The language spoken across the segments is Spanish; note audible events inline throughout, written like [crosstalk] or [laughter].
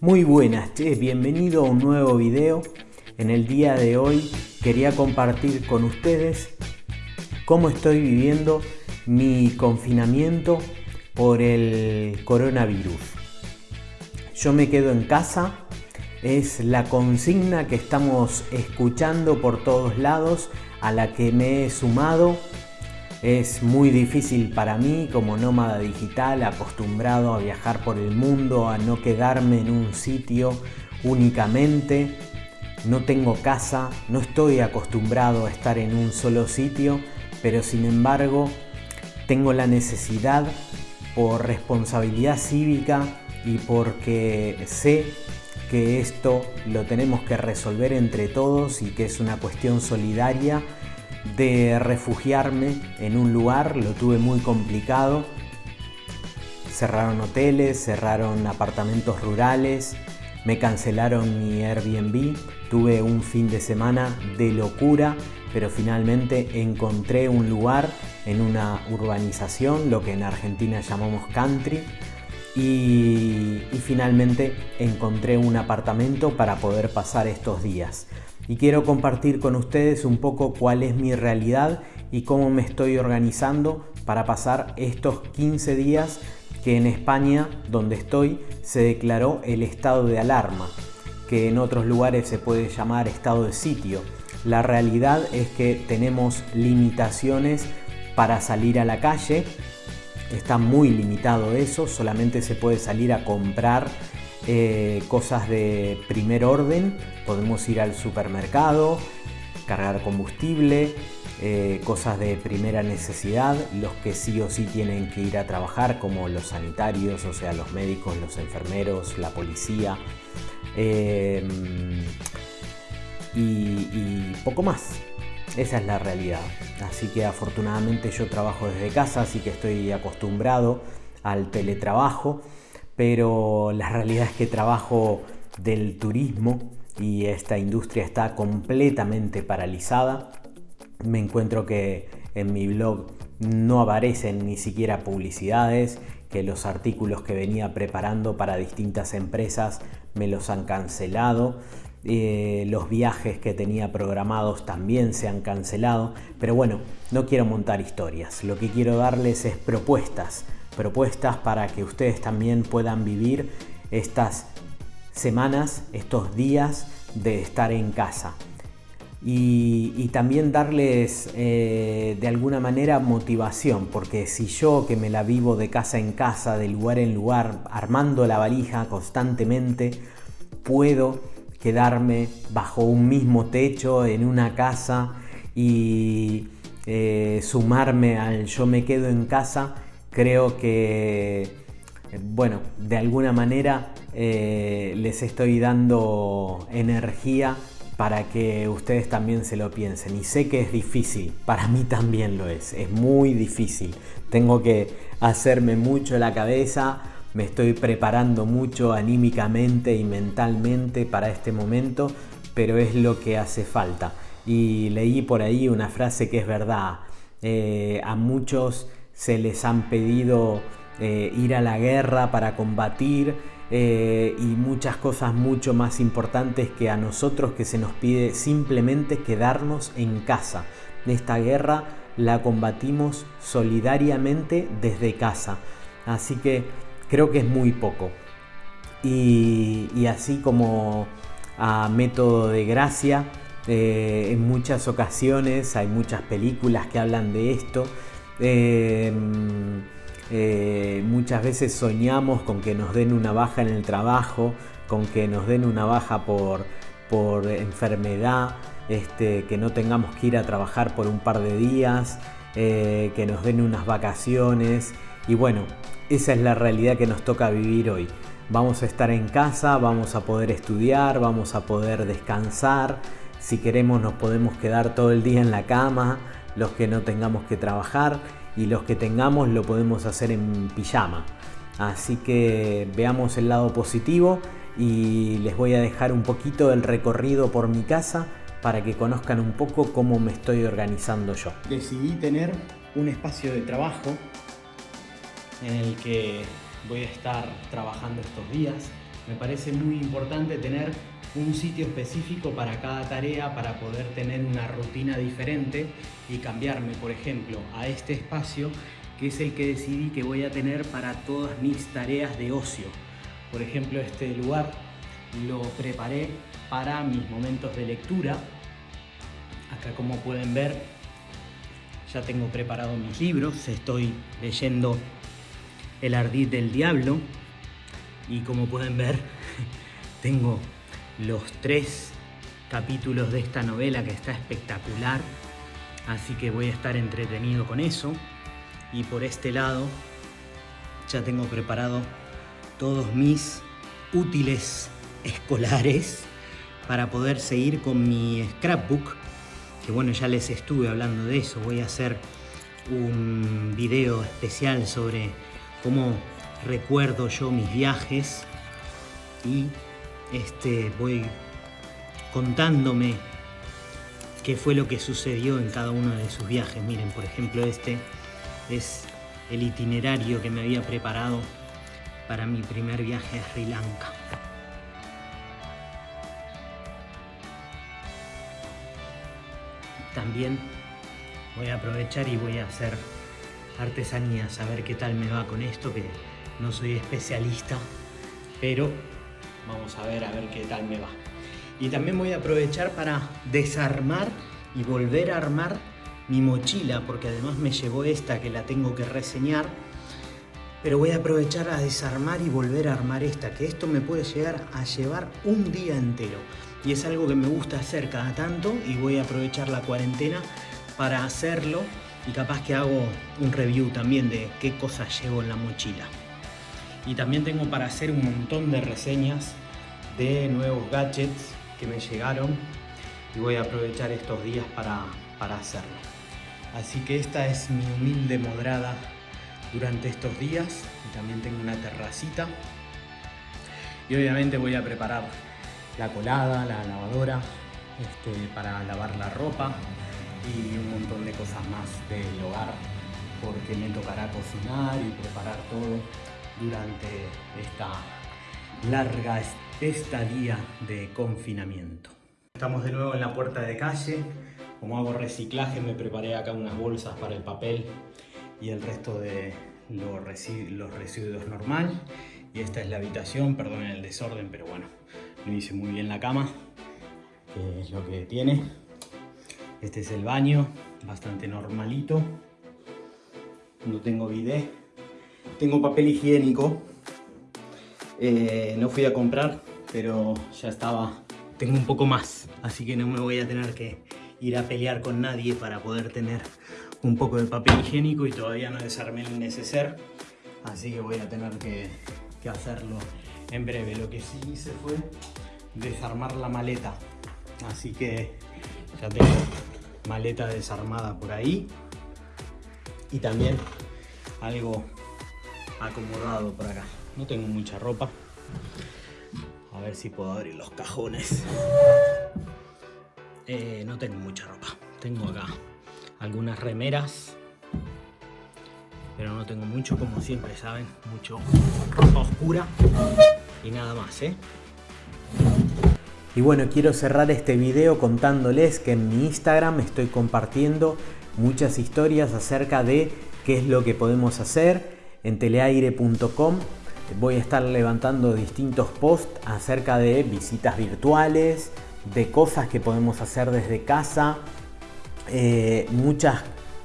Muy buenas, bienvenido a un nuevo video. En el día de hoy quería compartir con ustedes cómo estoy viviendo mi confinamiento por el coronavirus. Yo me quedo en casa, es la consigna que estamos escuchando por todos lados, a la que me he sumado es muy difícil para mí como nómada digital, acostumbrado a viajar por el mundo, a no quedarme en un sitio únicamente. No tengo casa, no estoy acostumbrado a estar en un solo sitio, pero sin embargo tengo la necesidad por responsabilidad cívica y porque sé que esto lo tenemos que resolver entre todos y que es una cuestión solidaria de refugiarme en un lugar, lo tuve muy complicado. Cerraron hoteles, cerraron apartamentos rurales, me cancelaron mi Airbnb, tuve un fin de semana de locura, pero finalmente encontré un lugar en una urbanización, lo que en Argentina llamamos country, y, finalmente encontré un apartamento para poder pasar estos días y quiero compartir con ustedes un poco cuál es mi realidad y cómo me estoy organizando para pasar estos 15 días que en España, donde estoy, se declaró el estado de alarma, que en otros lugares se puede llamar estado de sitio. La realidad es que tenemos limitaciones para salir a la calle, está muy limitado eso, solamente se puede salir a comprar eh, cosas de primer orden, podemos ir al supermercado, cargar combustible, eh, cosas de primera necesidad, los que sí o sí tienen que ir a trabajar como los sanitarios, o sea los médicos, los enfermeros, la policía em, y poco más. Esa es la realidad. Así que afortunadamente yo trabajo desde casa, así que estoy acostumbrado al teletrabajo pero la realidad es que trabajo del turismo y esta industria está completamente paralizada. Me encuentro que en mi blog no aparecen ni siquiera publicidades, que los artículos que venía preparando para distintas empresas me los han cancelado. Eh, los viajes que tenía programados también se han cancelado, pero bueno, no quiero montar historias, lo que quiero darles es propuestas, propuestas para que ustedes también puedan vivir estas semanas, estos días de estar en casa. Y, también darles eh, de alguna manera motivación, porque si yo que me la vivo de casa en casa, de lugar en lugar, armando la valija constantemente, puedo quedarme bajo un mismo techo en una casa y eh, sumarme al yo me quedo en casa, creo que, eh, bueno, de alguna manera eh, les estoy dando energía para que ustedes también se lo piensen. Y sé que es difícil, para mí también lo es, es muy difícil. Tengo que hacerme mucho la cabeza, me estoy preparando mucho anímicamente y mentalmente para este momento, pero es lo que hace falta. Y leí por ahí una frase que es verdad. Eh, a muchos se les han pedido eh, ir a la guerra para combatir eh, y muchas cosas mucho más importantes que a nosotros que se nos pide simplemente quedarnos en casa. Esta guerra la combatimos solidariamente desde casa. Así que creo que es muy poco. Y, así como a método de gracia, eh, en muchas ocasiones hay muchas películas que hablan de esto. Em, eh, muchas veces soñamos con que nos den una baja en el trabajo, con que nos den una baja por, por enfermedad, este, que no tengamos que ir a trabajar por un par de días, eh, que nos den unas vacaciones. Y bueno, esa es la realidad que nos toca vivir hoy. Vamos a estar en casa, vamos a poder estudiar, vamos a poder descansar. Si queremos nos podemos quedar todo el día en la cama, los que no tengamos que trabajar y los que tengamos lo podemos hacer en pijama. Así que veamos el lado positivo y les voy a dejar un poquito del recorrido por mi casa para que conozcan un poco cómo me estoy organizando yo. Decidí tener un espacio de trabajo en el que voy a estar trabajando estos días. Me parece muy importante tener un sitio específico para cada tarea para poder tener una rutina diferente y cambiarme, por ejemplo, a este espacio que es el que decidí que voy a tener para todas mis tareas de ocio. Por ejemplo, este lugar lo preparé para mis momentos de lectura. Acá como pueden ver, ya tengo preparado mis libros, estoy leyendo El ardid del diablo y como pueden ver, [laughs] tengo los tres capítulos de esta novela que está espectacular, así que voy a estar entretenido con eso. Y por este lado ya tengo preparado todos mis útiles escolares para poder seguir con mi scrapbook, que bueno, ya les estuve hablando de eso, voy a hacer un video especial sobre cómo recuerdo yo mis viajes y este, voy contándome qué fue lo que sucedió en cada uno de sus viajes. Miren, por ejemplo, este es el itinerario que me había preparado para mi primer viaje a Sri Lanka. También voy a aprovechar y voy a hacer artesanías, a ver qué tal me va con esto, que no soy especialista, pero vamos a ver a ver qué tal me va. Y también voy a aprovechar para desarmar y volver a armar mi mochila, porque además me llegó esta que la tengo que reseñar, pero voy a aprovechar a desarmar y volver a armar esta, que esto me puede llegar a llevar un día entero. Y es algo que me gusta hacer cada tanto y voy a aprovechar la cuarentena para hacerlo y capaz que hago un review también de qué cosas llevo en la mochila. Y también tengo para hacer un montón de reseñas de nuevos gadgets que me llegaron y voy a aprovechar estos días para, para hacerlo. Así que esta es mi humilde modrada durante estos días y también tengo una terracita y obviamente voy a preparar la colada, la lavadora este, para lavar la ropa y un montón de cosas más del hogar porque me tocará cocinar y preparar todo durante esta larga estadía de confinamiento. Estamos de nuevo en la puerta de calle. Como hago reciclaje me preparé acá unas bolsas para el papel y el resto de los, residuos normal. Y esta es la habitación, perdonen el desorden, pero bueno, no hice muy bien la cama, que es lo que tiene. Este es el baño, bastante normalito. No tengo bidet tengo papel higiénico. Eh, no fui a comprar, pero ya estaba... Tengo un poco más, así que no me voy a tener que ir a pelear con nadie para poder tener un poco de papel higiénico y todavía no desarmé el neceser, así que voy a tener que, que hacerlo en breve. Lo que sí hice fue desarmar la maleta, así que ya tengo maleta desarmada por ahí y también algo acomodado por acá. No tengo mucha ropa. A ver si puedo abrir los cajones. Eh, no tengo mucha ropa. Tengo acá algunas remeras. Pero no tengo mucho, como siempre saben. Mucho ropa oscura. Y nada más, ¿eh? Y bueno, quiero cerrar este video contándoles que en mi Instagram estoy compartiendo muchas historias acerca de qué es lo que podemos hacer en teleaire.com voy a estar levantando distintos posts acerca de visitas virtuales, de cosas que podemos hacer desde casa, eh, muchas,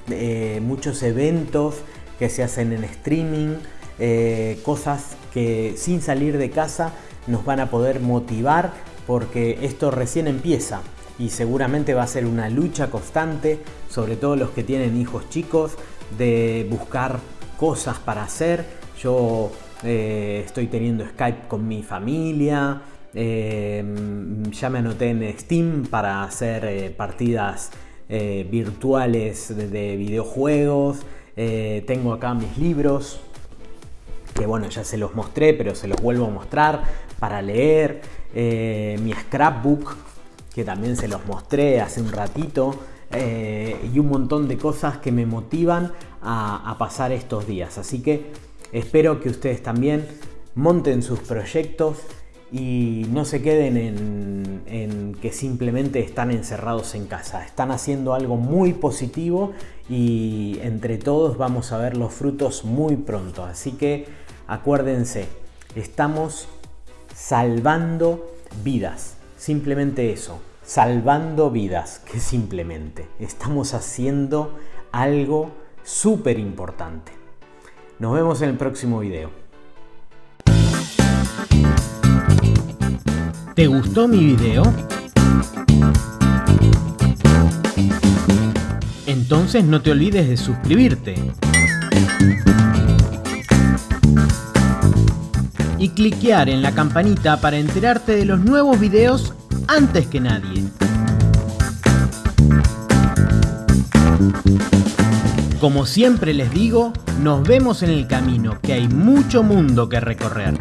eh, muchos eventos que se hacen en streaming, eh, cosas que sin salir de casa nos van a poder motivar porque esto recién empieza y seguramente va a ser una lucha constante, sobre todo los que tienen hijos chicos, de buscar cosas para hacer. Yo eh, estoy teniendo Skype con mi familia. Eh, ya me anoté en Steam para hacer eh, partidas virtuales de, videojuegos. tengo acá mis libros. Que bueno, ya se los mostré, pero se los vuelvo a mostrar para leer. mi scrapbook, que también se los mostré hace un ratito. y un montón de cosas que me motivan a, pasar estos días. Así que espero que ustedes también monten sus proyectos y no se queden en, que simplemente están encerrados en casa. Están haciendo algo muy positivo y entre todos vamos a ver los frutos muy pronto. Así que acuérdense, estamos salvando vidas. Simplemente eso, salvando vidas, que simplemente estamos haciendo algo súper importante. Nos vemos en el próximo video. ¿Te gustó mi video? Entonces no te olvides de suscribirte. Y cliquear en la campanita para enterarte de los nuevos videos antes que nadie. Como siempre les digo, nos vemos en el camino, que hay mucho mundo que recorrer.